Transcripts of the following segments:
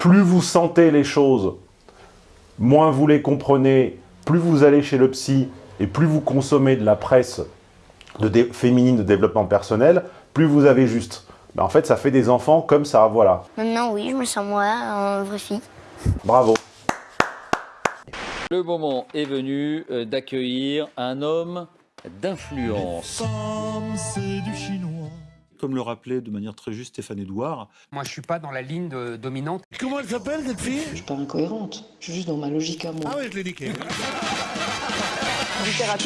plus vous sentez les choses, moins vous les comprenez, plus vous allez chez le psy et plus vous consommez de la presse de féminine de développement personnel, plus vous avez juste. Ben, en fait, ça fait des enfants comme ça, voilà. Maintenant, oui, je me sens moi, en vraie fille. Bravo. Le moment est venu euh, d'accueillir un homme d'influence. c'est du chinois. Comme le rappelait de manière très juste Stéphane Edouard. Moi, je suis pas dans la ligne de- dominante. Comment elle s'appelle cette fille? Je suis pas incohérente, je suis juste dans ma logique à moi. Ah ouais, je l'ai niqué.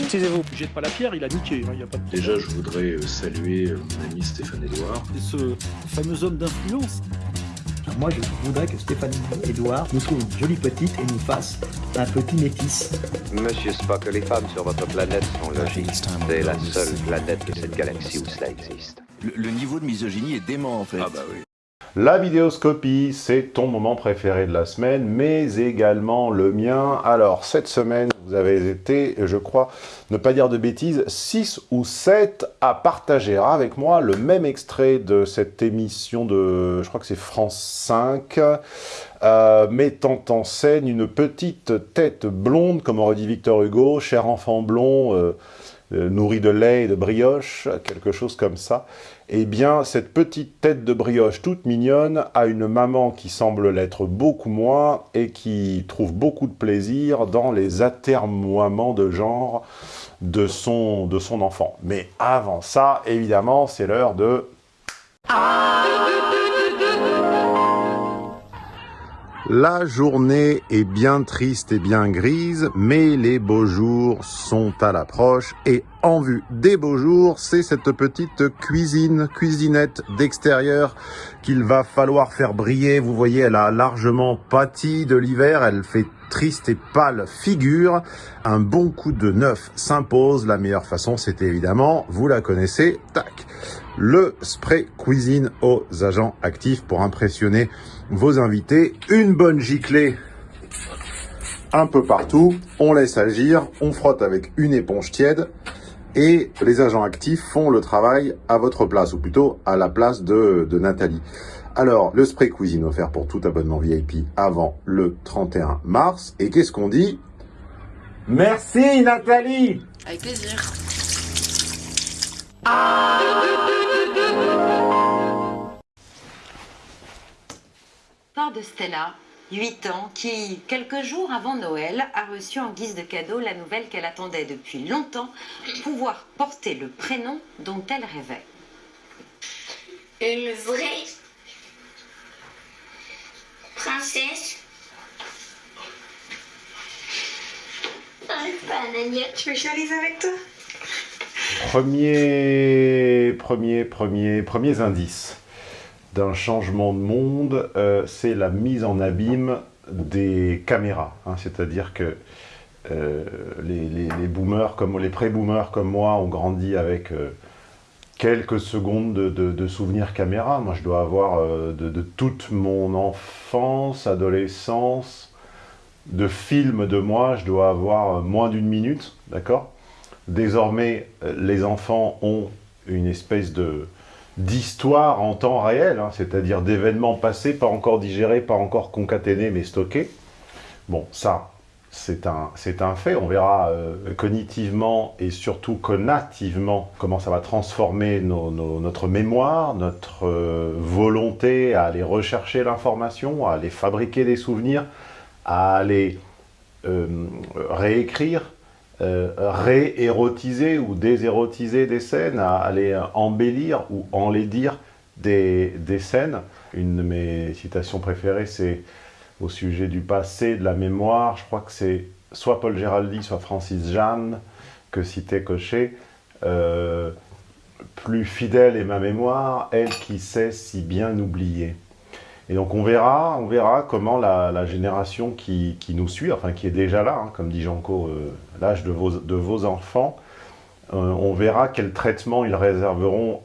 Excusez-vous, jette pas la pierre, il a niqué, il a pas de Déjà, je voudrais euh, saluer euh, mon ami Stéphane Edouard. Et ce fameux homme d'influence. Moi, je voudrais que Stéphanie Edouard nous trouve une jolie petite et nous fasse un petit métis. Monsieur Spock, les femmes sur votre planète sont logiques. C'est la seule planète de cette galaxie où cela existe. Le, le niveau de misogynie est dément en fait. Ah bah oui. La vidéoscopie, c'est ton moment préféré de la semaine, mais également le mien. Alors, cette semaine, vous avez été, je crois, ne pas dire de bêtises, 6 ou 7 à partager avec moi le même extrait de cette émission de, je crois que c'est France 5, euh, mettant en scène une petite tête blonde, comme aurait dit Victor Hugo, cher enfant blond, euh, euh, nourri de lait et de brioche, quelque chose comme ça. Eh bien, cette petite tête de brioche toute mignonne a une maman qui semble l'être beaucoup moins et qui trouve beaucoup de plaisir dans les atermoiements de genre de son, de son enfant. Mais avant ça, évidemment, c'est l'heure de... La journée est bien triste et bien grise, mais les beaux jours sont à l'approche et en vue des beaux jours, c'est cette petite cuisine, cuisinette d'extérieur qu'il va falloir faire briller. Vous voyez, elle a largement pâti de l'hiver, elle fait triste et pâle figure. Un bon coup de neuf s'impose. La meilleure façon, c'était évidemment, vous la connaissez, tac, le spray cuisine aux agents actifs pour impressionner vos invités. Une bonne giclée un peu partout, on laisse agir, on frotte avec une éponge tiède et les agents actifs font le travail à votre place, ou plutôt à la place de, de Nathalie. Alors, le spray cuisine offert pour tout abonnement VIP avant le 31 mars. Et qu'est-ce qu'on dit? Merci Nathalie Avec plaisir. Part de Stella, 8 ans, qui, quelques jours avant Noël, a reçu en guise de cadeau la nouvelle qu'elle attendait depuis longtemps, pouvoir porter le prénom dont elle rêvait. Une vraie princesse. Ah, pas un agnette. Tu veux que je la lise avec toi Premier, premier, premier, premiers indices d'un changement de monde, euh, c'est la mise en abîme des caméras. hein. C'est-à-dire que euh, les, pré-boomers comme moi, ont grandi avec euh, quelques secondes de, souvenirs caméra. Moi, je dois avoir de, toute mon enfance, adolescence, de films de moi, je dois avoir moins d'une minute, d'accord? Désormais, euh, les enfants ont une espèce de d'histoire en temps réel, hein, c'est-à-dire d'événements passés, pas encore digérés, pas encore concaténés, mais stockés. Bon, ça, c'est un, fait. On verra euh, cognitivement et surtout conativement comment ça va transformer notre mémoire, notre euh, volonté à aller rechercher l'information, à aller fabriquer des souvenirs, à aller réécrire, euh, réérotiser ou désérotiser des scènes, à aller embellir ou enlaidir des, des scènes. Une de mes citations préférées, c'est au sujet du passé, de la mémoire. Je crois que c'est soit Paul Géraldi, soit Francis Jeanne que citait Cochet. Euh, plus fidèle est ma mémoire, elle qui sait si bien oublier. Et donc on verra, on verra comment la, génération qui, nous suit, enfin qui est déjà là, hein, comme dit Janco, euh, l'âge de vos, enfants, euh, on verra quel traitement ils réserveront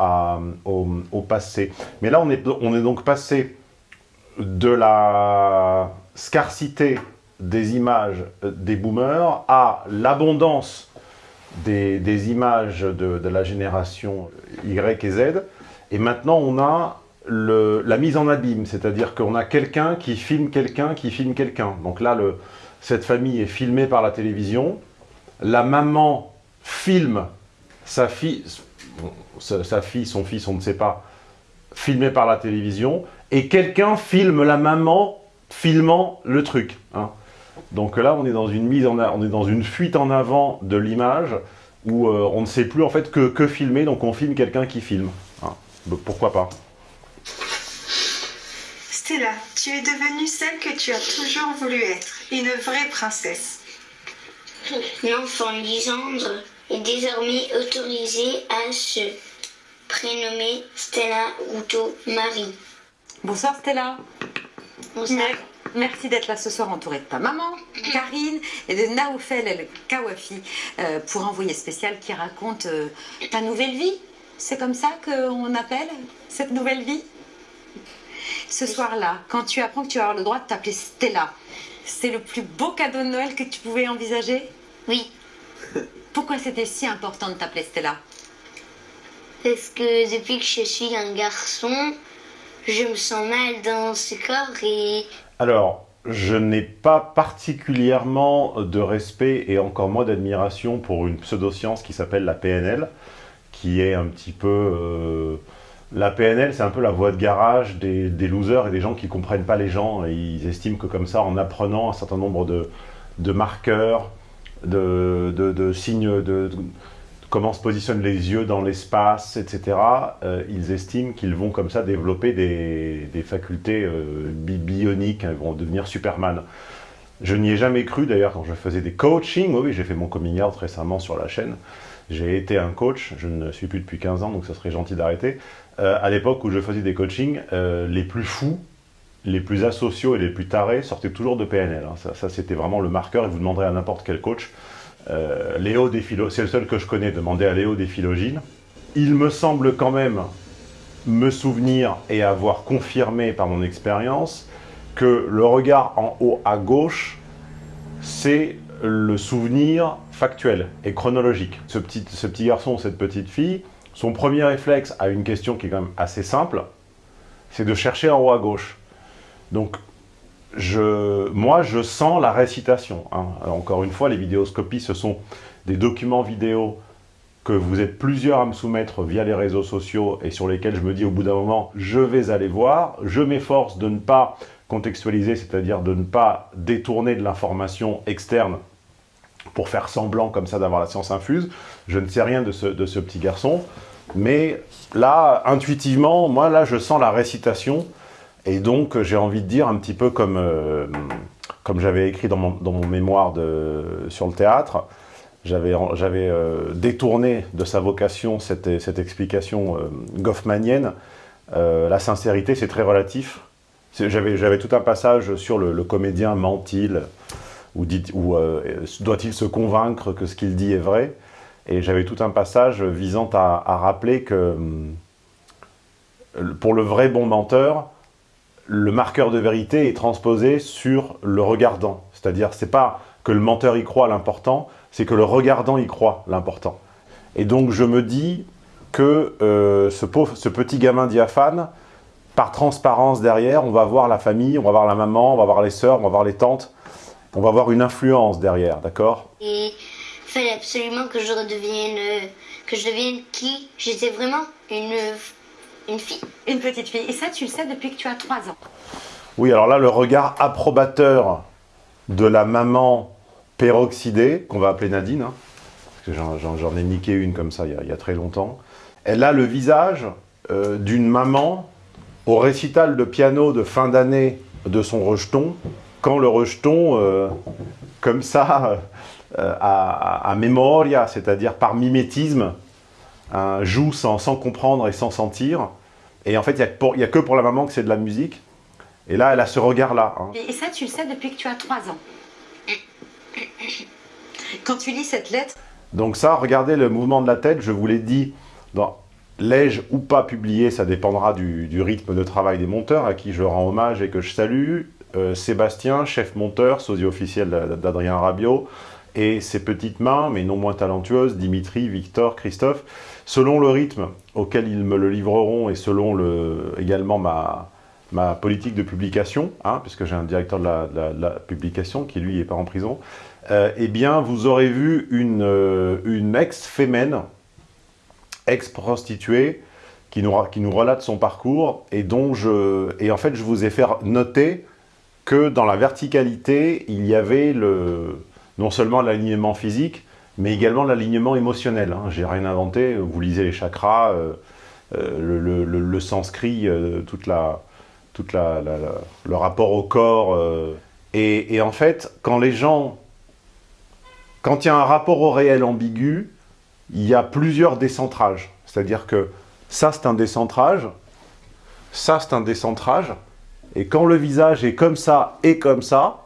au, passé. Mais là, on est, on est donc passé de la scarcité des images euh, des boomers à l'abondance des, images de la génération Y et Z. Et maintenant, on a la mise en abîme, c'est-à-dire qu'on a quelqu'un qui filme quelqu'un qui filme quelqu'un. Donc là, cette famille est filmée par la télévision, la maman filme sa fille, sa, fille, son fils, on ne sait pas, filmé par la télévision, et quelqu'un filme la maman filmant le truc. Hein. Donc là, on est dans une mise en, on est dans une fuite en avant de l'image où euh, on ne sait plus en fait que, filmer, donc on filme quelqu'un qui filme. Hein. Pourquoi pas Stella, tu es devenue celle que tu as toujours voulu être, une vraie princesse. L'enfant Lisandre est désormais autorisé à se prénommer Stella Ruto Marie. Bonsoir Stella. Bonsoir. Merci d'être là ce soir entourée de ta maman, Karine, et de Naoufel El Kawafi euh, pour Envoyé spécial qui raconte euh, ta nouvelle vie. C'est comme ça qu'on appelle cette nouvelle vie? Ce soir-là, quand tu apprends que tu vas avoir le droit de t'appeler Stella, c'est le plus beau cadeau de Noël que tu pouvais envisager? Oui. Pourquoi c'était si important de t'appeler Stella? Parce que depuis que je suis un garçon, je me sens mal dans ce corps et Alors, je n'ai pas particulièrement de respect et encore moins d'admiration pour une pseudoscience qui s'appelle la PNL, qui est un petit peu... euh, La PNL, c'est un peu la voie de garage des, losers et des gens qui ne comprennent pas les gens. Et ils estiment que comme ça, en apprenant un certain nombre de, marqueurs, de, signes, de, comment se positionnent les yeux dans l'espace, etc., euh, ils estiment qu'ils vont comme ça développer des, facultés euh, bi- bioniques, hein, ils vont devenir Superman. Je n'y ai jamais cru, d'ailleurs, quand je faisais des coachings, oui, j'ai fait mon coming out récemment sur la chaîne, j'ai été un coach, je ne suis plus depuis 15 ans, donc ça serait gentil d'arrêter. Euh, à l'époque où je faisais des coachings, euh, les plus fous, les plus asociaux et les plus tarés sortaient toujours de PNL. hein. Ça, c'était vraiment le marqueur, et vous demanderez à n'importe quel coach. Euh, Léo c'est le seul que je connais, demandez à Léo des philogines. Il me semble quand même me souvenir et avoir confirmé par mon expérience que le regard en haut à gauche, c'est le souvenir factuel et chronologique. Ce petit, ce garçon, cette petite fille, son premier réflexe à une question qui est quand même assez simple, c'est de chercher en haut à gauche. Donc, moi, je sens la récitation. hein. Encore une fois, les vidéoscopies, ce sont des documents vidéo que vous êtes plusieurs à me soumettre via les réseaux sociaux et sur lesquels je me dis au bout d'un moment, je vais aller voir. Je m'efforce de ne pas contextualiser, c'est-à-dire de ne pas détourner de l'information externe pour faire semblant comme ça d'avoir la science infuse. Je ne sais rien de ce, petit garçon, mais là, intuitivement, moi, là, je sens la récitation, et donc j'ai envie de dire un petit peu comme, euh, comme j'avais écrit dans mon, dans mon mémoire de, sur le théâtre, j'avais euh, détourné de sa vocation cette, cette explication euh, goffmanienne. Euh, la sincérité, c'est très relatif. J'avais tout un passage sur le comédien ment-il, ou, euh, doit-il se convaincre que ce qu'il dit est vrai? Et j'avais tout un passage visant à, rappeler que hum, pour le vrai bon menteur, le marqueur de vérité est transposé sur le regardant. C'est-à-dire, c'est pas que le menteur y croit l'important, c'est que le regardant y croit l'important. Et donc, je me dis que euh, ce, ce petit gamin diaphane, par transparence derrière, on va voir la famille, on va voir la maman, on va voir les sœurs, on va voir les tantes, on va voir une influence derrière, d'accord? Et il fallait absolument que je redevienne, euh, que je devienne qui? J'étais vraiment une, une fille. Une petite fille. Et ça, tu le sais depuis que tu as 3 ans. Oui, alors là, le regard approbateur de la maman peroxydée, qu'on va appeler Nadine, hein, parce que j'en ai niqué une comme ça il y a, il y a très longtemps. Elle a le visage euh, d'une maman au récital de piano de fin d'année de son rejeton, quand le rejeton, euh, comme ça, euh, à, à- à memoria, c'est-à-dire par mimétisme, hein, joue sans, sans comprendre et sans sentir. Et en fait, il n'y a, que pour- il y a que pour la maman que c'est de la musique. Et là, elle a ce regard-là. hein. Et ça, tu le sais depuis que tu as 3 ans. Quand tu lis cette lettre, Donc ça, regardez le mouvement de la tête, je vous l'ai dit, dans l'ai-je ou pas publié, ça dépendra du, du rythme de travail des monteurs, à qui je rends hommage et que je salue. Euh, Sébastien, chef monteur, sosie officiel d'Adrien Rabiot, et ses petites mains, mais non moins talentueuses, Dimitri, Victor, Christophe, selon le rythme auquel ils me le livreront et selon le, également ma, politique de publication, hein, puisque j'ai un directeur de la, publication qui lui est pas en prison, euh, eh bien vous aurez vu une, euh, ex-fémène, ex-prostituée, qui nous, qui nous relate son parcours et dont je... Et en fait, je vous ai fait noter que dans la verticalité, il y avait le, non seulement l'alignement physique, mais également l'alignement émotionnel. Hein. J'ai rien inventé, vous lisez les chakras, euh, euh, le, le- sanskrit, euh, toute la, toute la, la- le rapport au corps. et, et en fait, quand les gens... Quand il y a un rapport au réel ambigu, il y a plusieurs décentrages. C'est-à-dire que ça, c'est un décentrage, ça, c'est un décentrage, et quand le visage est comme ça et comme ça,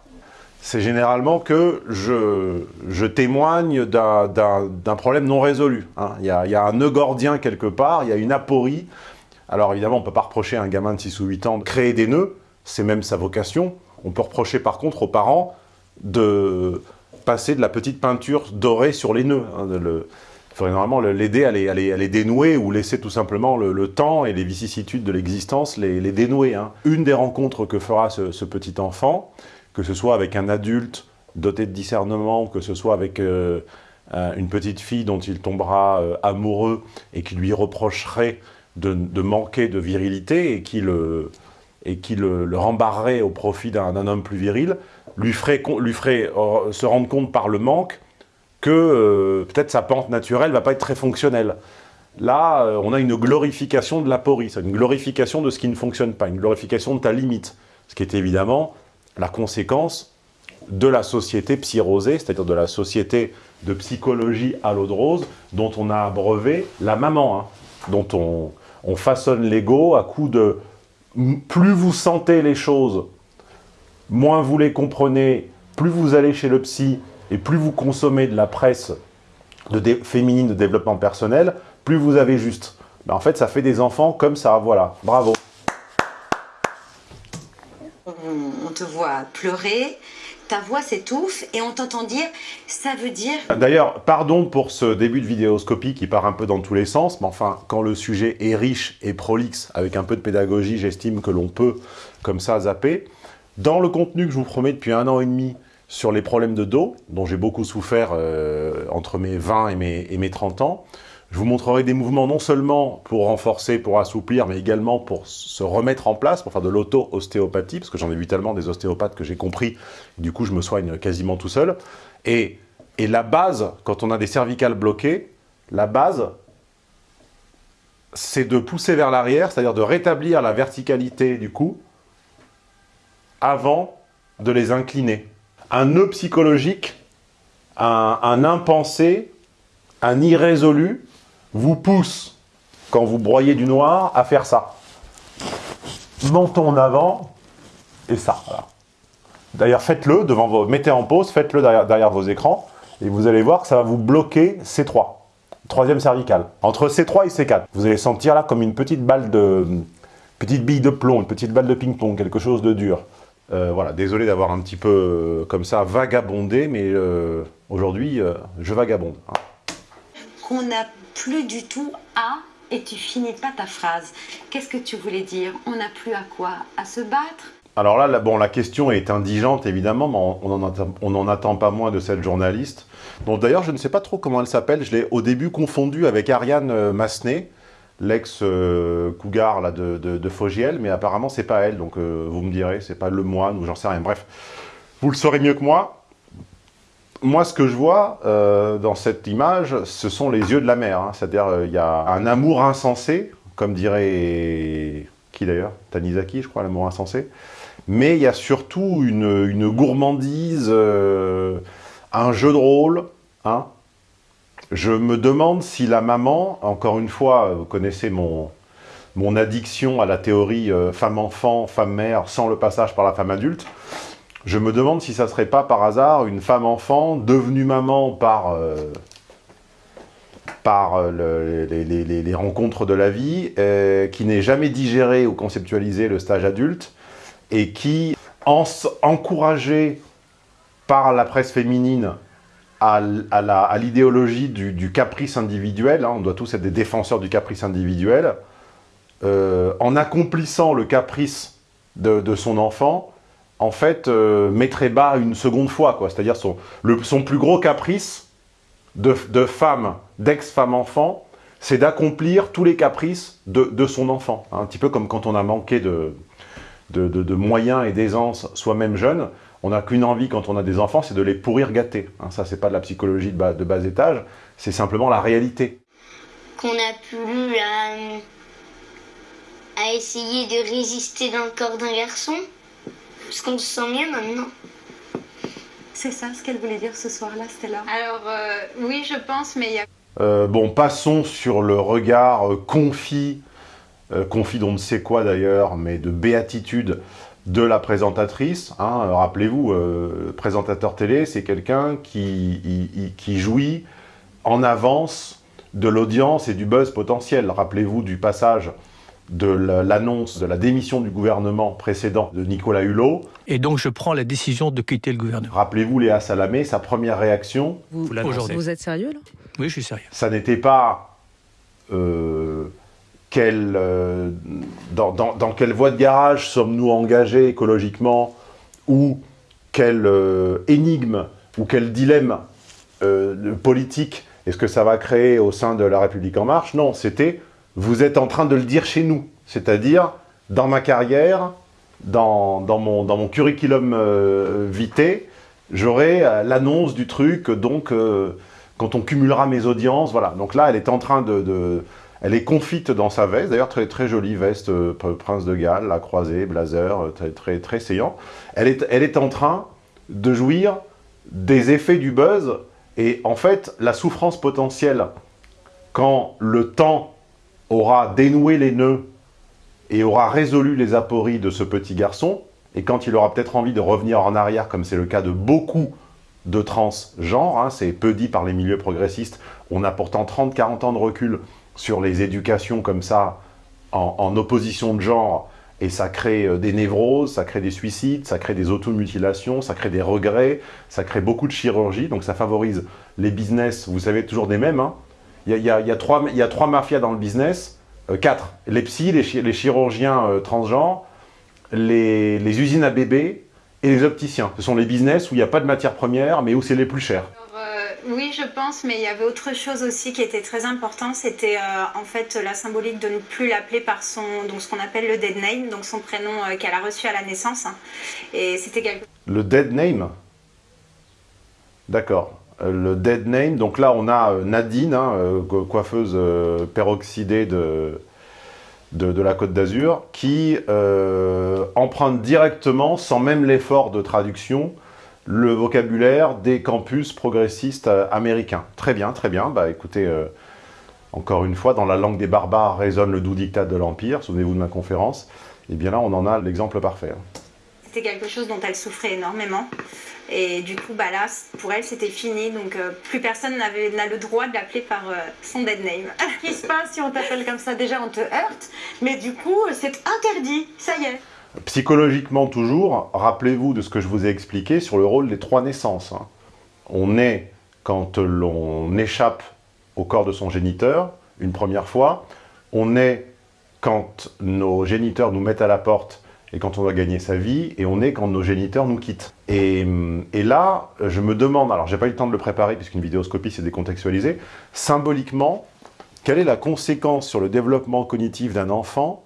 c'est généralement que je, témoigne d'un- problème non résolu. hein. Il y, a, un nœud gordien quelque part, il y a une aporie. Alors évidemment, on ne peut pas reprocher à un gamin de 6 ou 8 ans de créer des nœuds, c'est même sa vocation. On peut reprocher par contre aux parents de passer de la petite peinture dorée sur les nœuds. hein, il faudrait normalement le- l'aider à les, à, les, dénouer ou laisser tout simplement le, temps et les vicissitudes de l'existence les, dénouer. hein. Une des rencontres que fera ce, petit enfant, que ce soit avec un adulte doté de discernement, que ce soit avec euh, une petite fille dont il tombera euh, amoureux et qui lui reprocherait de, manquer de virilité et qui le, et rembarrerait au profit d'un homme plus viril, lui ferait, se rendre compte par le manque que euh, peut-être sa pente naturelle va pas être très fonctionnelle. Là, euh, on a une glorification de l'aporie, c'est une glorification de ce qui ne fonctionne pas, une glorification de ta limite, ce qui est évidemment la conséquence de la société psyrosée, c'est-à-dire de la société de psychologie à l'eau de rose, dont on a abreuvé la maman, hein, dont on, on façonne l'ego à coup de plus vous sentez les choses, moins vous les comprenez, plus vous allez chez le psy et plus vous consommez de la presse de dé- féminine de développement personnel, plus vous avez juste. Ben, en fait, ça fait des enfants comme ça, voilà. Bravo. On, on te voit pleurer, ta voix s'étouffe et on t'entend dire ça veut dire D'ailleurs, pardon pour ce début de vidéoscopie qui part un peu dans tous les sens, mais enfin, quand le sujet est riche et prolixe, avec un peu de pédagogie, j'estime que l'on peut, comme ça, zapper. Dans le contenu que je vous promets depuis un an et demi sur les problèmes de dos, dont j'ai beaucoup souffert euh, entre mes 20 et mes, et mes 30 ans, je vous montrerai des mouvements non seulement pour renforcer, pour assouplir, mais également pour se remettre en place, pour faire de l'auto-ostéopathie, parce que j'en ai vu tellement des ostéopathes que j'ai compris, du coup je me soigne quasiment tout seul. Et, et la base, quand on a des cervicales bloquées, la base, c'est de pousser vers l'arrière, c'est-à-dire de rétablir la verticalité du cou avant de les incliner. Un nœud psychologique, un, impensé, un irrésolu vous pousse, quand vous broyez du noir, à faire ça. Menton en avant, et ça. D'ailleurs, faites-le devant vos... Mettez en pause, faites-le derrière, vos écrans, et vous allez voir que ça va vous bloquer C3. Troisième cervical. Entre C3 et C4. Vous allez sentir là comme une petite balle de... Petite bille de plomb, une petite balle de ping-pong, quelque chose de dur. Euh, voilà, désolé d'avoir un petit peu, euh, comme ça, vagabondé, mais euh, aujourd'hui, je vagabonde. hein. qu'on n'a plus du tout à et tu finis pas ta phrase. Qu'est-ce que tu voulais dire? On n'a plus à quoi? À se battre? Alors là, la, bon, la question est indigente, évidemment, mais on- n'en attend, on attend pas moins de cette journaliste. d'ailleurs, je ne sais pas trop comment elle s'appelle. Je l'ai au début confondue avec Ariane Massenet, l'ex-cougar là, de, de, Fogiel, mais apparemment, c'est pas elle. Donc, euh, vous me direz, c'est pas le moine ou j'en sais rien. Bref, vous le saurez mieux que moi. Moi, ce que je vois euh, dans cette image, ce sont les yeux de la mer. hein. C'est-à-dire, euh, il y a un amour insensé, comme dirait... Qui d'ailleurs? Tanizaki, je crois, l'amour insensé. Mais il y a surtout une, une gourmandise, un jeu de rôle. Hein. Je me demande si la maman, encore une fois, vous connaissez mon, addiction à la théorie euh, femme-enfant, femme-mère, sans le passage par la femme adulte, je me demande si ça serait pas par hasard une femme-enfant devenue maman par, euh, euh, les, rencontres de la vie, euh, qui n'ait jamais digéré ou conceptualisé le stage adulte, et qui, en, encouragée par la presse féminine à, l'idéologie du, caprice individuel, hein, on doit tous être des défenseurs du caprice individuel, euh, en accomplissant le caprice de, son enfant, en fait, euh, mettrait bas une seconde fois, quoi. C'est-à-dire son, son plus gros caprice de, femme, d'ex-femme enfant, c'est d'accomplir tous les caprices de, de, son enfant. Un petit peu comme quand on a manqué de, de moyens et d'aisance soi-même jeune, on n'a qu'une envie quand on a des enfants, c'est de les pourrir gâter. Hein, ça, c'est pas de la psychologie de bas, de bas étage, c'est simplement la réalité. Qu'on a plus à, à essayer de résister dans le corps d'un garçon, parce qu'on se sent mieux maintenant. C'est ça ce qu'elle voulait dire ce soir-là, Stella Alors, euh, oui, je pense, mais il y a... Euh, bon, passons sur le regard euh, confit, euh, confit d'on ne sait quoi d'ailleurs, mais de béatitude de la présentatrice. Hein, Rappelez-vous, euh, présentateur télé, c'est quelqu'un qui, jouit en avance de l'audience et du buzz potentiel. Rappelez-vous du passage de l'annonce de la démission du gouvernement précédent de Nicolas Hulot. Et donc je prends la décision de quitter le gouvernement. Rappelez-vous Léa Salamé, sa première réaction. Vous, vous, vous êtes sérieux là? Oui, je suis sérieux. Ça n'était pas... Euh, euh, dans, quelle voie de garage sommes-nous engagés écologiquement ou quelle euh, énigme ou quel dilemme euh, politique est-ce que ça va créer au sein de La République En Marche? Non, c'était vous êtes en train de le dire chez nous, c'est-à-dire dans ma carrière, dans, mon, curriculum vitae, j'aurai l'annonce du truc, donc quand on cumulera mes audiences, voilà. Donc là, elle est en train de elle est confite dans sa veste, d'ailleurs très, très jolie veste euh, Prince de Galles, la croisée, blazer, euh, très, très, très saillant. Elle est, elle est en train de jouir des effets du buzz et en fait la souffrance potentielle quand le temps aura dénoué les nœuds et aura résolu les apories de ce petit garçon et quand il aura peut-être envie de revenir en arrière comme c'est le cas de beaucoup de transgenres, hein, c'est peu dit par les milieux progressistes, on a pourtant 30-40 ans de recul sur les éducations comme ça, en, opposition de genre, et ça crée euh, des névroses, ça crée des suicides, ça crée des automutilations, ça crée des regrets, ça crée beaucoup de chirurgie, donc ça favorise les business, vous savez, toujours des mêmes. Hein. Il, y a, trois, il y a trois mafias dans le business, euh, quatre, les psys, les, les chirurgiens euh, transgenres, les, les usines à bébés et les opticiens. Ce sont les business où il n'y a pas de matière première, mais où c'est les plus chers. Oui, je pense, mais il y avait autre chose aussi qui était très important, c'était euh, en fait la symbolique de ne plus l'appeler par son, donc ce qu'on appelle le dead name, donc son prénom euh, qu'elle a reçu à la naissance. Hein. Et c'était quelque... Le dead name? D'accord. Euh, le dead name, donc là on a Nadine, hein, coiffeuse peroxydée de, de, de, la Côte d'Azur, qui emprunte directement, sans même l'effort de traduction, le vocabulaire des campus progressistes euh, américains. Très bien, très bien. Bah écoutez, euh, encore une fois, dans la langue des barbares résonne le doux dictat de l'Empire, souvenez-vous de ma conférence. Et eh bien là, on en a l'exemple parfait. C'était quelque chose dont elle souffrait énormément. Et du coup, bah là, pour elle, c'était fini. Donc, euh, plus personne n'a le droit de l'appeler par euh, son dead name. Qu'est-ce qui se passe si on t'appelle comme ça? Déjà, on te heurte. Mais du coup, c'est interdit. Ça y est. Psychologiquement toujours, rappelez-vous de ce que je vous ai expliqué sur le rôle des trois naissances. Hein. On est quand l'on échappe au corps de son géniteur, une première fois. On est quand nos géniteurs nous mettent à la porte et quand on doit gagner sa vie, et on est quand nos géniteurs nous quittent. Et, là, je me demande, alors j'ai pas eu le temps de le préparer puisqu'une vidéoscopie c'est décontextualisé, symboliquement, quelle est la conséquence sur le développement cognitif d'un enfant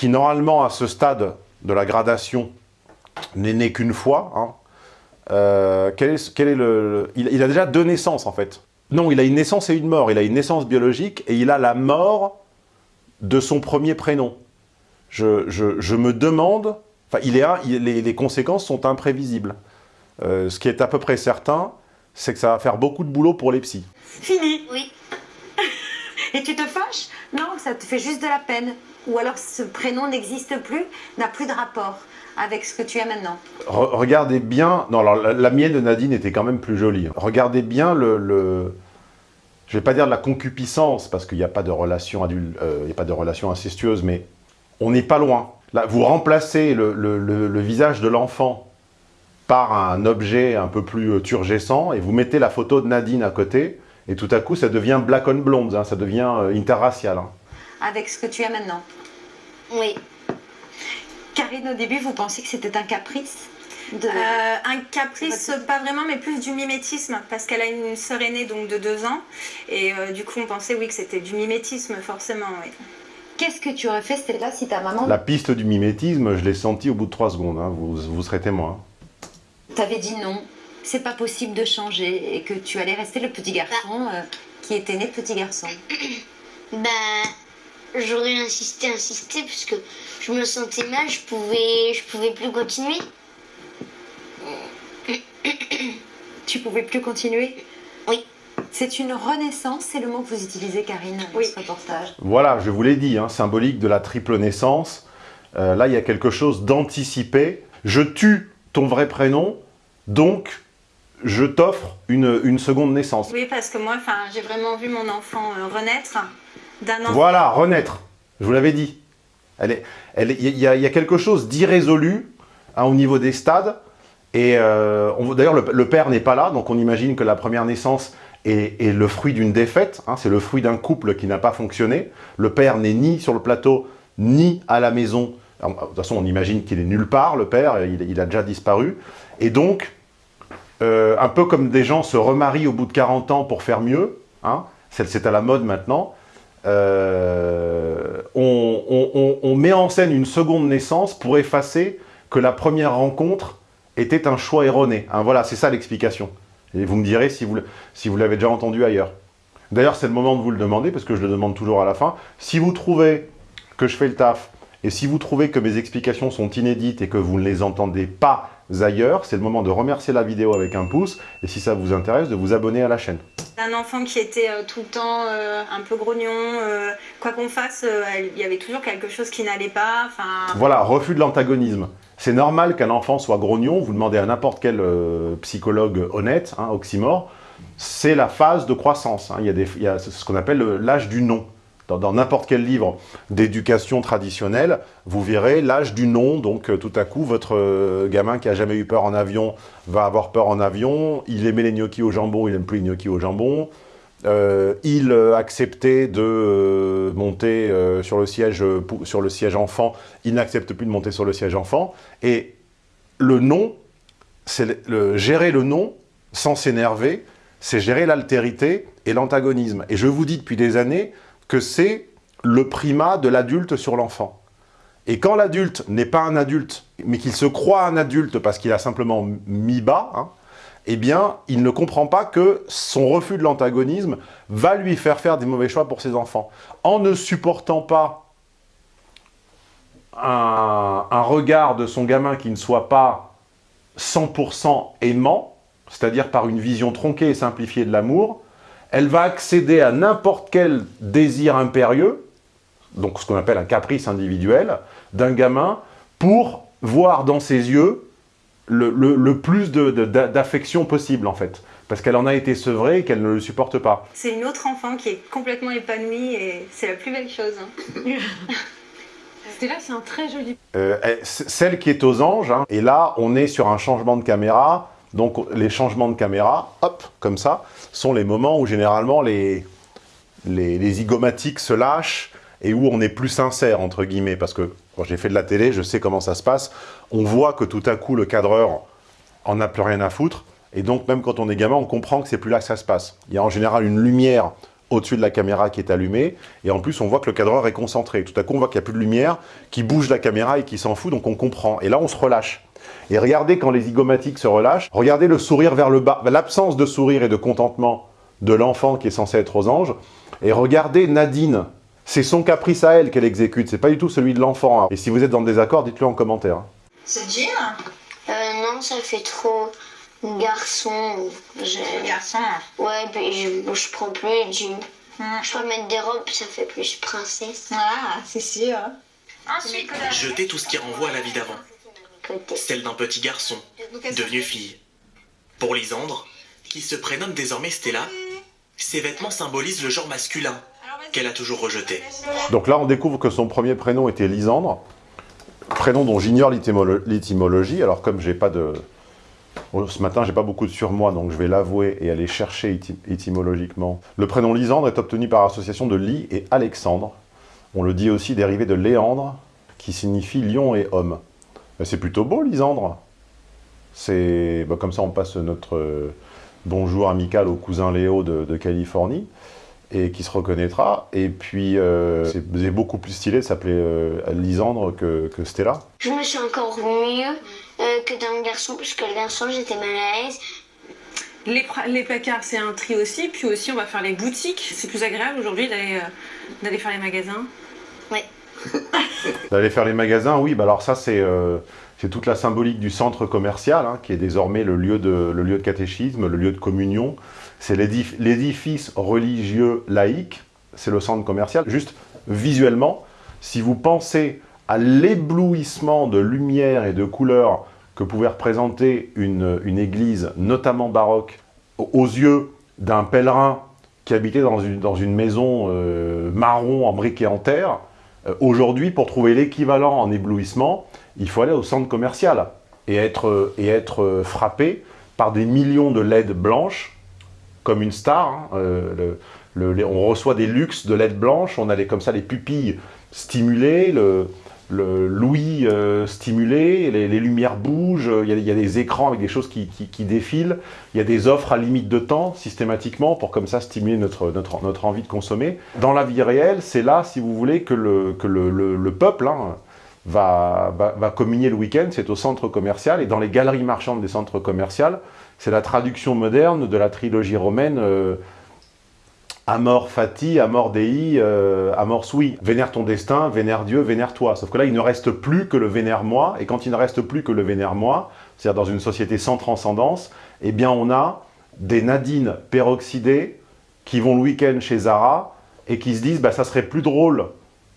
qui normalement à ce stade de la gradation n'est né qu'une fois. Hein. Euh, quel est, quel est le, il, il, a déjà deux naissances en fait. Non, il a une naissance et une mort. Il a une naissance biologique et il a la mort de son premier prénom. Je, je, je me demande, enfin, il est, il, les, les, conséquences sont imprévisibles. Euh, ce qui est à peu près certain, c'est que ça va faire beaucoup de boulot pour les psys. Fini Oui. et tu te fâches? Non, ça te fait juste de la peine ou alors ce prénom n'existe plus, n'a plus de rapport avec ce que tu as maintenant Re Regardez bien, non alors la, mienne de Nadine était quand même plus jolie. Regardez bien le, le je vais pas dire de la concupiscence parce qu'il n'y a pas de relation adulte, euh, il a pas de relation incestueuse, mais on n'est pas loin. Là, vous remplacez le, visage de l'enfant par un objet un peu plus euh, turgescent, et vous mettez la photo de Nadine à côté, et tout à coup, ça devient black on blonde, hein, ça devient euh, interracial. hein. Avec ce que tu as maintenant. Oui. Karine, au début, vous pensiez que c'était un caprice de... Euh, un caprice, pas vraiment, mais plus du mimétisme, parce qu'elle a une sœur aînée donc de deux ans, et euh, du coup on pensait oui que c'était du mimétisme forcément. Oui. Qu'est-ce que tu aurais fait, Stella, si ta maman La piste du mimétisme, je l'ai senti au bout de trois secondes, hein, vous, vous serez témoin. t'avait dit non, c'est pas possible de changer, et que tu allais rester le petit garçon euh, qui était né petit garçon Bah, j'aurais insisté, insisté, parce que je me sentais mal, je pouvais, je pouvais plus continuer. Tu pouvais plus continuer? Oui. C'est une renaissance, c'est le mot que vous utilisez, Karine, dans ce reportage. Voilà, je vous l'ai dit, hein, symbolique de la triple naissance. Euh, là, il y a quelque chose d'anticipé. Je tue ton vrai prénom, donc je t'offre une, une seconde naissance. Oui, parce que moi, enfin, j'ai vraiment vu mon enfant euh, renaître. Voilà, renaître. Je vous l'avais dit. Il y, a- quelque chose d'irrésolu hein, au niveau des stades. Et euh, d'ailleurs, le, père n'est pas là, donc on imagine que la première naissance est, le fruit d'une défaite. hein, C'est le fruit d'un couple qui n'a pas fonctionné. Le père n'est ni sur le plateau, ni à la maison. De toute façon, on imagine qu'il est nulle part, le père, il, a déjà disparu. Et donc, euh, un peu comme des gens se remarient au bout de 40 ans pour faire mieux, hein, c'est à la mode maintenant, euh, on, met en scène une seconde naissance pour effacer que la première rencontre était un choix erroné. Hein, voilà, c'est ça l'explication. Et vous me direz si vous, si vous l'avez déjà entendu ailleurs. D'ailleurs, c'est le moment de vous le demander, parce que je le demande toujours à la fin. Si vous trouvez que je fais le taf, et si vous trouvez que mes explications sont inédites et que vous ne les entendez pas ailleurs, c'est le moment de remercier la vidéo avec un pouce, et si ça vous intéresse, de vous abonner à la chaîne. D'un enfant qui était euh, tout le temps euh, un peu grognon, euh, quoi qu'on fasse, il y avait toujours quelque chose qui n'allait pas. Voilà, refus de l'antagonisme. C'est normal qu'un enfant soit grognon, vous demandez à n'importe quel psychologue honnête, hein, oxymore, c'est la phase de croissance. hein. Il y a, des- il y a ce qu'on appelle le- l'âge du non. Dans n'importe quel livre d'éducation traditionnelle, vous verrez l'âge du non. Donc euh, tout à coup, votre euh, gamin qui a jamais eu peur en avion va avoir peur en avion. Il aimait les gnocchis au jambon, il n'aime plus les gnocchis au jambon. Euh, il acceptait de monter sur, le siège, enfant, il n'accepte plus de monter sur le siège enfant. Et le non, c'est gérer le non sans s'énerver, c'est gérer l'altérité et l'antagonisme. Et je vous dis depuis des années que c'est le primat de l'adulte sur l'enfant. Et quand l'adulte n'est pas un adulte, mais qu'il se croit un adulte parce qu'il a simplement mis bas, hein, eh bien, il ne comprend pas que son refus de l'antagonisme va lui faire faire des mauvais choix pour ses enfants. En ne supportant pas un, un regard de son gamin qui ne soit pas 100% aimant, c'est-à-dire par une vision tronquée et simplifiée de l'amour, elle va accéder à n'importe quel désir impérieux, donc ce qu'on appelle un caprice individuel, d'un gamin, pour voir dans ses yeux le, le- le plus de- de- d'a- d'affection possible, en fait. Parce qu'elle en a été sevrée et qu'elle ne le supporte pas. c'est une autre enfant qui est complètement épanouie et c'est la plus belle chose. hein. Stella, c'est un très joli. Euh, celle qui est aux anges, hein, et là, on est sur un changement de caméra. Donc, les changements de caméra, hop, comme ça, sont les moments où généralement les, les, se lâchent et où on est plus sincère, entre guillemets, parce que quand j'ai fait de la télé, je sais comment ça se passe. On voit que tout à coup, le cadreur en a plus rien à foutre, et donc même quand on est gamin, on comprend que c'est plus là que ça se passe. Il y a en général une lumière au-dessus de la caméra qui est allumée, et en plus on voit que le cadreur est concentré. Tout à coup, on voit qu'il n'y a plus de lumière, qui bouge la caméra et qui s'en fout, donc on comprend. Et là, on se relâche. Et regardez quand les zygomatiques se relâchent, regardez le sourire vers le bas, l'absence de sourire et de contentement de l'enfant qui est censé être aux anges, et regardez Nadine, c'est son caprice à elle qu'elle exécute, c'est pas du tout celui de l'enfant. hein. Et si vous êtes dans le désaccord, dites-le en commentaire. hein. Ce jean euh, Non, ça fait trop garçon. Je... Garçon Ouais, puis je, je prends plus les jeans. Je peux mettre des robes, ça fait plus princesse. Ah, c'est sûr. Ensuite, Jeter tout ce qui renvoie à la vie d'avant. Celle d'un petit garçon, devenu fille. Pour Lisandre, qui se prénomme désormais Stella, ses vêtements symbolisent le genre masculin, qu'elle a toujours rejeté. Donc là, on découvre que son premier prénom était Lisandre, prénom dont j'ignore l'étymolo- l'étymologie. Alors comme j'ai pas de Oh, ce matin, j'ai pas beaucoup de surmoi, donc je vais l'avouer et aller chercher étymologiquement. Le prénom Lisandre est obtenu par association de Lis et Alexandre. On le dit aussi dérivé de Léandre, qui signifie lion et homme. C'est plutôt beau, Lisandre. C'est bah, Comme ça, on passe notre euh, bonjour amical au cousin Léo de, Californie, et qui se reconnaîtra. Et puis, euh, c'est beaucoup plus stylé de s'appeler euh, Lisandre que, Stella. Je me sens encore mieux que dans le garçon, parce que le garçon, j'étais mal à l'aise. Les, les, placards, c'est un tri aussi. Puis aussi, on va faire les boutiques. C'est plus agréable aujourd'hui d'aller faire les magasins. Ouais. D'aller faire les magasins, oui. Bah alors ça, c'est euh, toute la symbolique du centre commercial, hein, qui est désormais le lieu, de, le lieu de catéchisme, le lieu de communion. C'est l'édifice religieux laïque, c'est le centre commercial. Juste visuellement, si vous pensez à l'éblouissement de lumière et de couleurs que pouvait représenter une, une église, notamment baroque, aux yeux d'un pèlerin qui habitait dans une, dans une maison euh, marron en briques et en terre, euh, aujourd'hui, pour trouver l'équivalent en éblouissement, il faut aller au centre commercial et être, être frappé par des millions de LED blanches, comme une star. Hein. Euh, on reçoit des luxes de LED blanches, on a comme ça les pupilles stimulées, l'ouïe euh, stimulé, les, lumières bougent, il y, a, des écrans avec des choses qui, défilent, il y a des offres à limite de temps, systématiquement, pour comme ça stimuler notre, notre, notre envie de consommer. Dans la vie réelle, c'est là, si vous voulez, que le, que le, le, peuple hein, va, va, communier le week-end, c'est au centre commercial, et dans les galeries marchandes des centres commerciaux, c'est la traduction moderne de la trilogie romaine euh, Amor fati, amor dei, euh, amor sui. Vénère ton destin, vénère Dieu, vénère toi. Sauf que là, il ne reste plus que le vénère moi. Et quand il ne reste plus que le vénère moi, c'est-à-dire dans une société sans transcendance, eh bien on a des nadines peroxydées qui vont le week-end chez Zara et qui se disent bah, ça serait plus drôle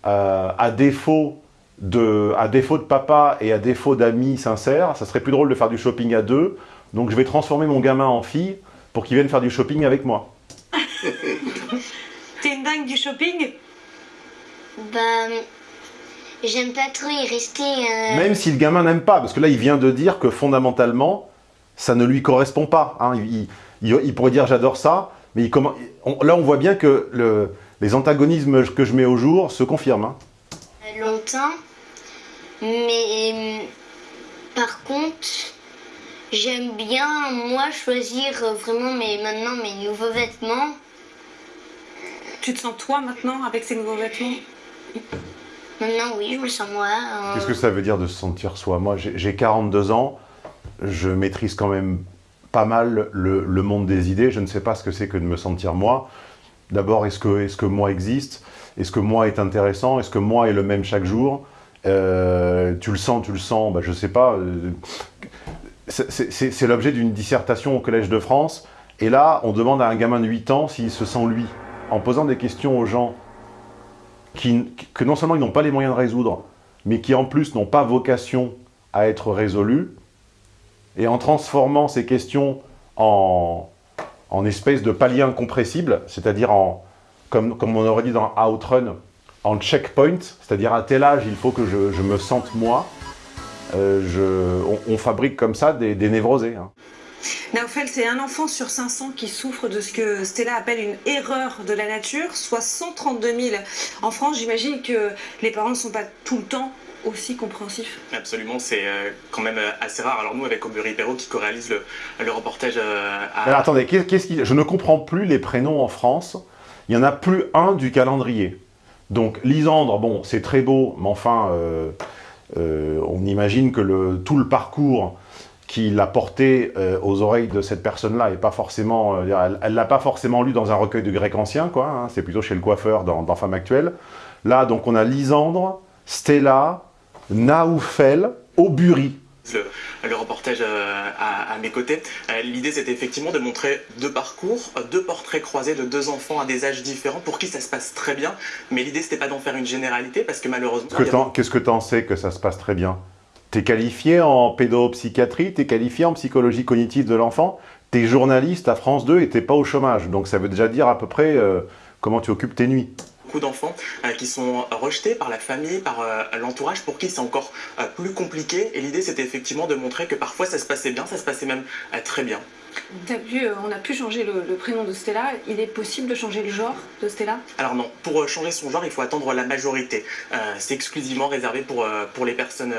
euh, à, défaut de, à défaut de papa et à défaut d'amis sincères, ça serait plus drôle de faire du shopping à deux, donc je vais transformer mon gamin en fille pour qu'il vienne faire du shopping avec moi. T'es une dingue du shopping? Ben, j'aime pas trop y rester. Euh. Même si le gamin n'aime pas, parce que là, il vient de dire que fondamentalement, ça ne lui correspond pas. Hein. Il, pourrait dire j'adore ça, mais là, on voit bien que les antagonismes que je mets au jour se confirment. Hein. Longtemps, mais par contre, j'aime bien, moi, choisir vraiment mais maintenant mes nouveaux vêtements. Tu te sens toi maintenant avec ces nouveaux vêtements? Maintenant, oui, je me sens moi. Euh. Qu'est-ce que ça veut dire de se sentir soi? Moi, j'ai 42 ans, je maîtrise quand même pas mal le, monde des idées. Je ne sais pas ce que c'est que de me sentir moi. D'abord, est-ce que, est que moi existe? Est-ce que moi est intéressant? Est-ce que moi est le même chaque jour? Euh, Tu le sens, tu le sens, bah, je sais pas. Euh, c'est l'objet d'une dissertation au Collège de France. Et là, on demande à un gamin de 8 ans s'il se sent lui en posant des questions aux gens que non seulement ils n'ont pas les moyens de résoudre, mais qui en plus n'ont pas vocation à être résolues, et en transformant ces questions en, en espèce de palier incompressible, c'est-à-dire en, comme, on aurait dit dans Outrun, en checkpoint, c'est-à-dire à tel âge il faut que je, me sente moi, euh, on, fabrique comme ça des, névrosés. Hein. Naufel, c'est un enfant sur 500 qui souffre de ce que Stella appelle une erreur de la nature, soit 132 000 en France. J'imagine que les parents ne sont pas tout le temps aussi compréhensifs. Absolument, c'est euh, quand même euh, assez rare. Alors nous, avec Aubery Perrault, qui co-réalise le, reportage euh, à... Alors attendez, qu'est-ce qui... je ne comprends plus les prénoms en France. Il n'y en a plus un du calendrier. Donc Lisandre, bon, c'est très beau, mais enfin, on imagine que le, tout le parcours qui l'a porté euh, aux oreilles de cette personne-là et pas forcément, euh, elle l'a pas forcément lu dans un recueil de grec ancien, quoi. Hein, c'est plutôt chez le coiffeur dans, dans Femme actuelle. Là, donc, on a Lisandre, Stella, Naoufel, Aubury. Le, reportage euh, à, mes côtés. L'idée, c'était effectivement de montrer deux parcours, deux portraits croisés de deux enfants à des âges différents, pour qui ça se passe très bien. Mais l'idée, c'était pas d'en faire une généralité, parce que malheureusement... Qu'est-ce que tu en sais que ça se passe très bien? Tu es qualifié en pédopsychiatrie, tu es qualifié en psychologie cognitive de l'enfant, tu es journaliste à France 2 et tu pas au chômage. Donc ça veut déjà dire à peu près euh, comment tu occupes tes nuits. beaucoup d'enfants qui sont rejetés par la famille, par l'entourage, pour qui c'est encore plus compliqué. Et l'idée, c'était effectivement de montrer que parfois ça se passait bien, ça se passait même très bien. Vu, on a pu changer le, prénom de Stella. Il est possible de changer le genre de Stella? Alors non, pour changer son genre, il faut attendre la majorité. c'est exclusivement réservé pour, pour les personnes...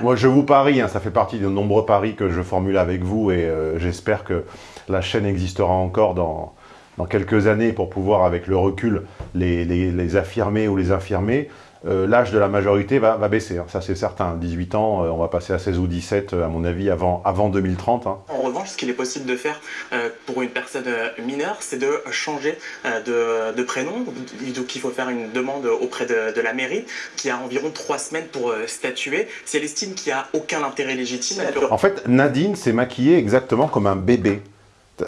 Moi, je vous parie, hein, ça fait partie de nombreux paris que je formule avec vous et j'espère que la chaîne existera encore dans, dans quelques années pour pouvoir, avec le recul, les, les, affirmer ou les infirmer. Euh, l'âge de la majorité va, va baisser, hein. ça c'est certain. 18 ans, euh, on va passer à 16 ou 17, euh, à mon avis, avant, avant 2030. Hein. En revanche, ce qu'il est possible de faire pour une personne mineure, c'est de changer de, de, prénom. Donc il faut faire une demande auprès de, la mairie, qui a environ 3 semaines pour statuer. Si elle estime qu'il n'y a aucun intérêt légitime... En fait, Nadine s'est maquillée exactement comme un bébé.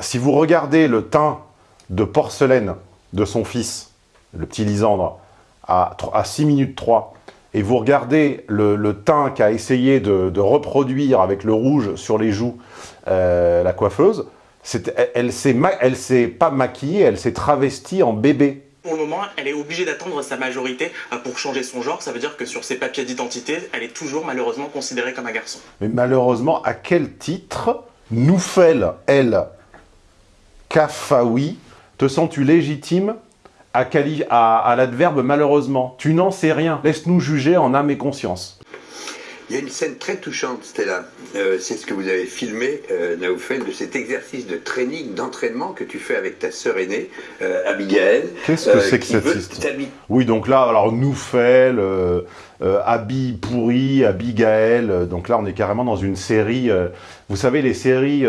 Si vous regardez le teint de porcelaine de son fils, le petit Lisandre, à, 6 minutes 3, et vous regardez le, teint qu'a essayé de, reproduire avec le rouge sur les joues euh, la coiffeuse, elle ne s'est pas maquillée, elle s'est travestie en bébé. Pour le moment, elle est obligée d'attendre sa majorité euh, pour changer son genre. Ça veut dire que sur ses papiers d'identité, elle est toujours malheureusement considérée comme un garçon. Mais malheureusement, à quel titre nous fait elle, Kafawi, te sens-tu légitime? À, à, l'adverbe malheureusement Tu n'en sais rien. Laisse-nous juger en âme et conscience. Il y a une scène très touchante, Stella. Euh, c'est ce que vous avez filmé, euh, de cet exercice de training, d'entraînement que tu fais avec ta sœur aînée, euh, Abigail. Qu'est-ce que c'est que cette histoire? Oui, donc là, alors Noufel, euh, Abi pourri, Abigail. Donc là, on est carrément dans une série. vous savez, les séries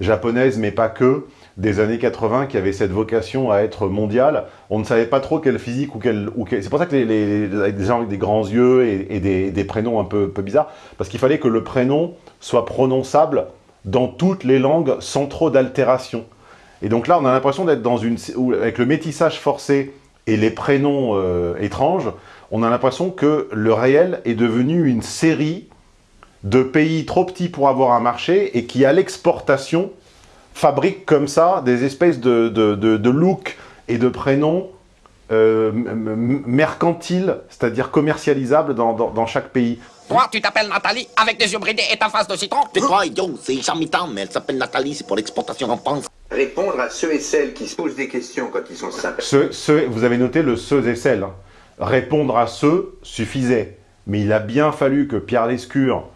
japonaises, mais pas que des années 80 qui avait cette vocation à être mondiale. On ne savait pas trop quel physique ou quel... Ou C'est pour ça que les, gens avec des grands yeux et, des, prénoms un peu, peu bizarres, parce qu'il fallait que le prénom soit prononçable dans toutes les langues sans trop d'altération. Et donc là, on a l'impression d'être dans une... Avec le métissage forcé et les prénoms euh, étranges, on a l'impression que le réel est devenu une série de pays trop petits pour avoir un marché et qui, à l'exportation, fabrique comme ça des espèces de, de, de, looks et de prénoms euh, mercantiles, c'est-à-dire commercialisables dans, dans, chaque pays. Toi, tu t'appelles Nathalie avec des yeux bridés et ta face de citron C'est toi, idiot, c'est Charmitan, mais elle s'appelle Nathalie, c'est pour l'exportation en France. Répondre à ceux et celles qui se posent des questions quand ils sont simples. Ceux, vous avez noté le ceux et celles. Hein. Répondre à ceux suffisait. Mais il a bien fallu que Pierre Lescure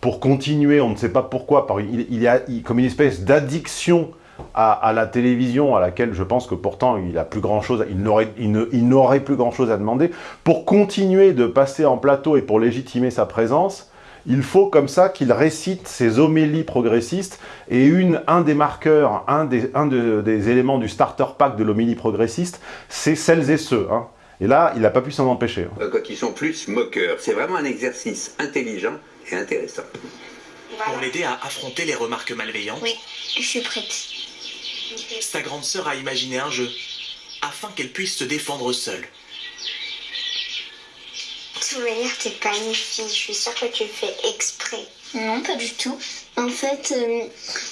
pour continuer, on ne sait pas pourquoi, par, il, y a comme une espèce d'addiction à, la télévision, à laquelle je pense que pourtant il a plus grand chose, il n'aurait il plus grand chose à demander, pour continuer de passer en plateau et pour légitimer sa présence, il faut comme ça qu'il récite ses homélies progressistes et une, un des marqueurs, un des, un des éléments du starter pack de l'homélie progressiste, c'est celles et ceux. Hein. Et là, il n'a pas pu s'en empêcher. Hein. Euh, quand ils sont plus moqueurs, c'est vraiment un exercice intelligent intéressant. Pour l'aider à affronter les remarques malveillantes, oui, je suis prête. Sa grande sœur a imaginé un jeu, afin qu'elle puisse se défendre seule. De toute manière, t'es pas une fille, je suis sûre que tu le fais exprès. Non, pas du tout. En fait, euh,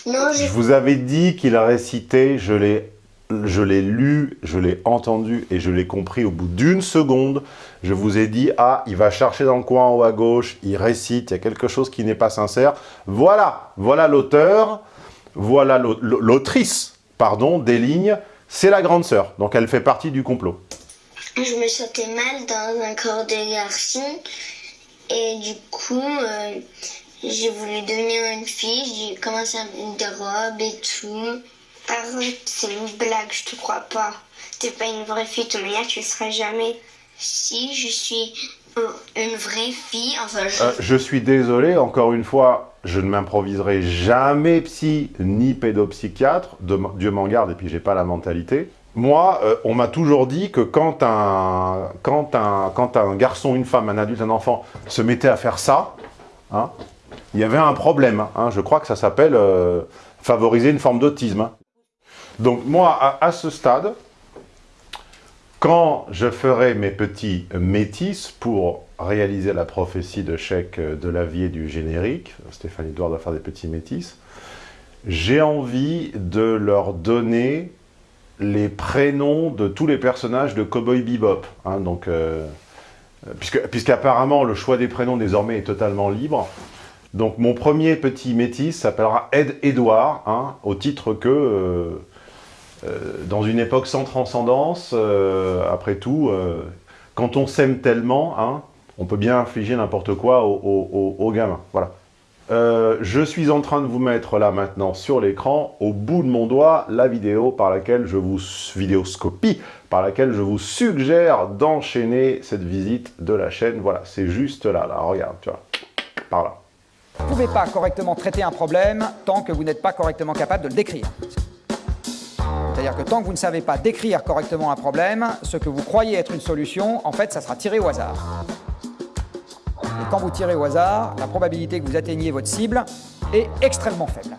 non, Je vous avais dit qu'il a récité, je l'ai je l'ai lu, je l'ai entendu et je l'ai compris au bout d'une seconde. Je vous ai dit, ah, il va chercher dans le coin en haut à gauche, il récite, il y a quelque chose qui n'est pas sincère. Voilà, voilà l'auteur, voilà l'autrice, pardon, des lignes, c'est la grande sœur. Donc elle fait partie du complot. Je me sentais mal dans un corps de garçon et du coup, euh, j'ai voulu devenir une fille, j'ai commencé à mettre des robes et tout. C'est une blague, je te crois pas. T'es pas une vraie fille, ton manière, tu seras jamais. Si, je suis une vraie fille, enfin je... Euh, je suis désolé, encore une fois, je ne m'improviserai jamais psy ni pédopsychiatre, Dieu m'en garde, et puis j'ai pas la mentalité. Moi, euh, on m'a toujours dit que quand un, quand, un, quand un garçon, une femme, un adulte, un enfant se mettait à faire ça, hein, il y avait un problème. Hein. je crois que ça s'appelle euh, favoriser une forme d'autisme. Donc moi, à, ce stade, quand je ferai mes petits métis pour réaliser la prophétie de chèque de l'avier du générique, Stéphanie Edouard doit faire des petits métis, j'ai envie de leur donner les prénoms de tous les personnages de Cowboy Bebop. Hein, donc, euh, puisqu'apparemment le choix des prénoms désormais est totalement libre. Donc mon premier petit métis s'appellera Ed Edouard, hein, au titre que, euh, euh, dans une époque sans transcendance, après tout, quand on s'aime tellement, hein, on peut bien infliger n'importe quoi aux, gamins. Voilà. Euh, je suis en train de vous mettre là maintenant sur l'écran, au bout de mon doigt, la vidéo par laquelle je vous vidéoscopie, par laquelle je vous suggère d'enchaîner cette visite de la chaîne. Voilà, c'est juste là, là, regarde, tu vois, par là. Vous ne pouvez pas correctement traiter un problème tant que vous n'êtes pas correctement capable de le décrire. C'est-à-dire que tant que vous ne savez pas décrire correctement un problème, ce que vous croyez être une solution, en fait, ça sera tiré au hasard. Et quand vous tirez au hasard, la probabilité que vous atteigniez votre cible est extrêmement faible.